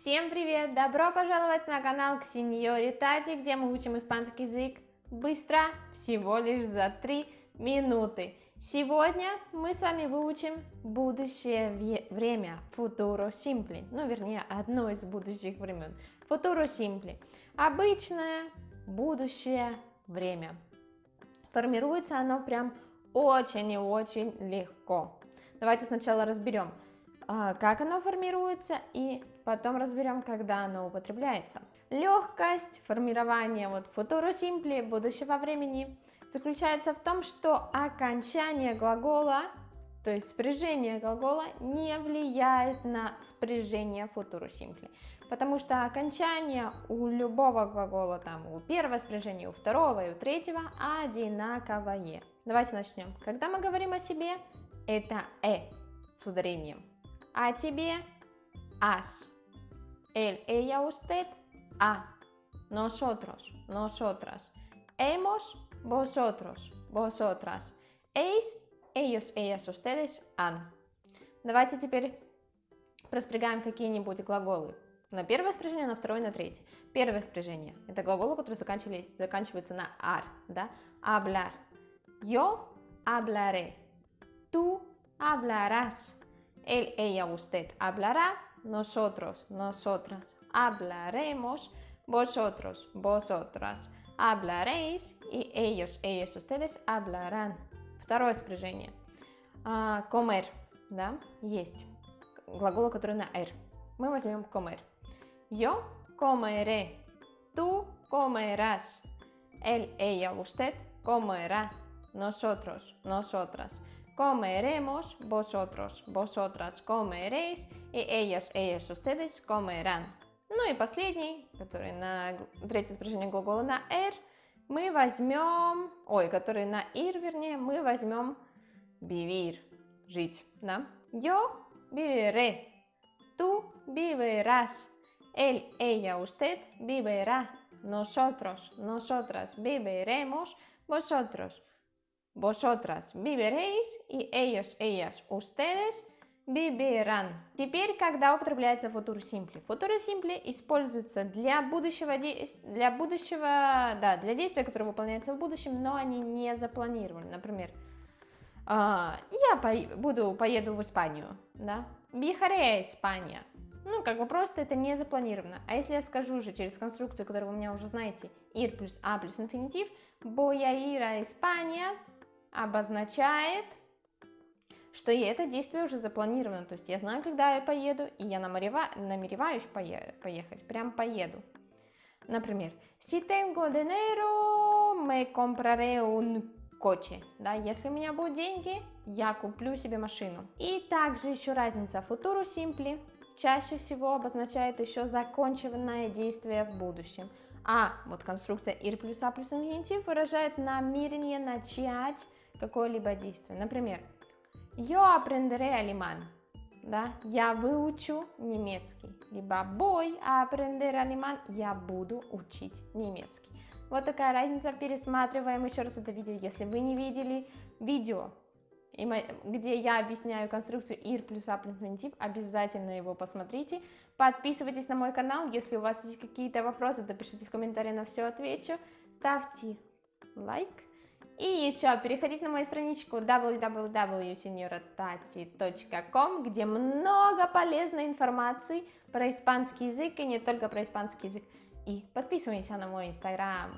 Всем привет! Добро пожаловать на канал к Сеньоре Тати, где мы учим испанский язык быстро, всего лишь за 3 минуты. Сегодня мы с вами выучим будущее время, futuro simple, ну вернее одно из будущих времен, futuro simple. Обычное будущее время. Формируется оно прям очень и очень легко. Давайте сначала разберем, как оно формируется и потом разберем, когда оно употребляется. Легкость формирования вот футуро симпли будущего времени заключается в том, что окончание глагола, то есть спряжение глагола, не влияет на спряжение футуро симпли, потому что окончание у любого глагола, там у первого спряжения, у второго и у третьего одинаковое. Давайте начнем. Когда мы говорим о себе, это «э» с ударением a тебе, as. Él, ella, usted, a. Nosotros, nosotras. Hemos, vosotros, vosotras. Эйс, ellos, ellas, ustedes, an. Давайте теперь проспрягаем какие-нибудь глаголы. На первое спряжение, на второе, на третье. Первое спряжение – это глаголы, которые заканчиваются на ар, да? Hablar. Yo hablaré. Tú hablarás. Él, ella, usted hablará, nosotros, nosotras hablaremos, vosotros, vosotras hablaréis y ellos, ellos, ustedes hablarán. Второе спряжение. А, comer, да, есть. Глагол, который на R. Мы возьмем comer. Yo comeré. Tú comerás. Él, ella, usted comerá. Nosotros, nosotras comeremos, vosotros, vosotras comeréis, и ellos, ellos, ustedes comerán. Ну и последний, который на третье спряжение глагола на r, мы возьмем, ой, который на ir, вернее, мы возьмем vivir, жить, да? Yo viviré, tú vivirás, él, ella, usted vivirá, nosotros, nosotras viviremos, vosotros, Vosotras viviréis и ellos, ellas, ustedes vivirán. Теперь, когда употребляется футур симпли. Футур симпли используется для будущего, для будущего, да, для действия, которое выполняется в будущем, но они не запланированы. Например, а, я по буду, поеду в Испанию, да, a España. Ну, как бы просто это не запланировано. А если я скажу уже через конструкцию, которую вы меня уже знаете, ir плюс a плюс инфинитив, ir a España, обозначает, что и это действие уже запланировано. То есть я знаю, когда я поеду, и я намереваюсь поехать, прям поеду. Например, si tengo dinero, me compraré un coche. Да, если у меня будут деньги, я куплю себе машину. И также еще разница. Футуру simple чаще всего обозначает еще законченное действие в будущем. А вот конструкция ir плюс a плюс инфинитив выражает намерение начать какое-либо действие. Например, yo aprenderé alemán, да, я выучу немецкий, либо voy a aprender alemán, я буду учить немецкий. Вот такая разница, пересматриваем еще раз это видео, если вы не видели видео, где я объясняю конструкцию ir плюс a плюс инфинитив, обязательно его посмотрите. Подписывайтесь на мой канал, если у вас есть какие-то вопросы, то пишите в комментарии, на все отвечу. Ставьте лайк. И еще переходите на мою страничку www.senioratati.com, где много полезной информации про испанский язык и не только про испанский язык. И подписывайтесь на мой инстаграм.